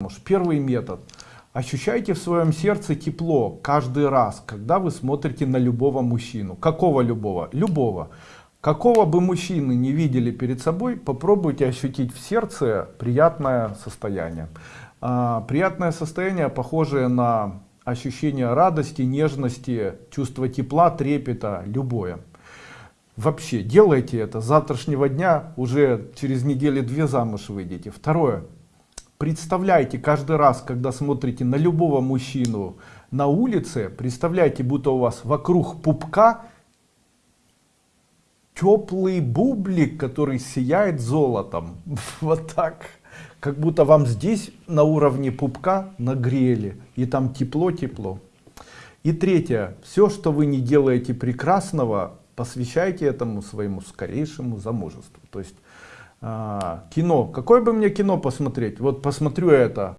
замуж. Первый метод. Ощущайте в своем сердце тепло каждый раз, когда вы смотрите на любого мужчину. Какого любого? Любого. Какого бы мужчины не видели перед собой, попробуйте ощутить в сердце приятное состояние. А, приятное состояние, похожее на ощущение радости, нежности, чувство тепла, трепета, любое. Вообще, делайте это. С завтрашнего дня уже через недели две замуж выйдете. Второе. Представляйте каждый раз, когда смотрите на любого мужчину на улице, представляйте, будто у вас вокруг пупка теплый бублик, который сияет золотом. Вот так. Как будто вам здесь на уровне пупка нагрели. И там тепло-тепло. И третье. Все, что вы не делаете прекрасного, посвящайте этому своему скорейшему замужеству. То есть а, кино. Какое бы мне кино посмотреть? Вот посмотрю это.